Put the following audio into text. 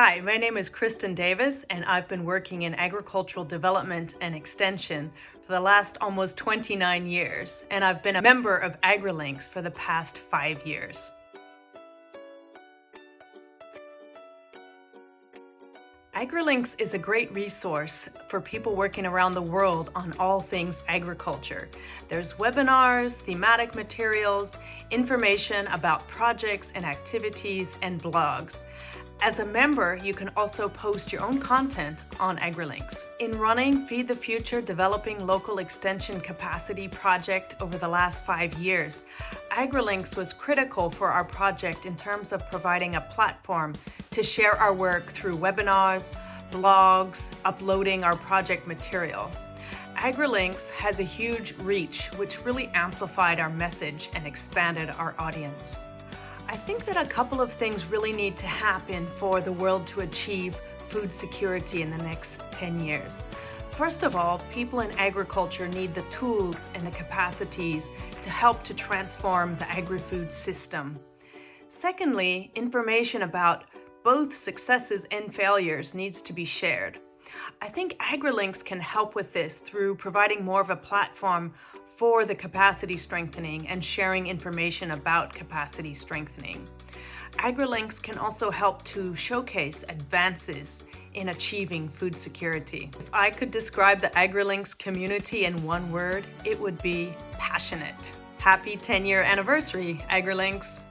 Hi, my name is Kristen Davis, and I've been working in agricultural development and extension for the last almost 29 years, and I've been a member of AgriLinks for the past five years. AgriLinks is a great resource for people working around the world on all things agriculture. There's webinars, thematic materials, information about projects and activities, and blogs. As a member, you can also post your own content on AgriLinks. In running Feed the Future Developing Local Extension Capacity project over the last five years, AgriLinks was critical for our project in terms of providing a platform to share our work through webinars, blogs, uploading our project material. AgriLinks has a huge reach, which really amplified our message and expanded our audience. I think that a couple of things really need to happen for the world to achieve food security in the next 10 years. First of all, people in agriculture need the tools and the capacities to help to transform the agri-food system. Secondly, information about both successes and failures needs to be shared. I think AgriLinks can help with this through providing more of a platform for the capacity strengthening and sharing information about capacity strengthening. AgriLinks can also help to showcase advances in achieving food security. If I could describe the AgriLinks community in one word, it would be passionate. Happy 10 year anniversary, AgriLinks!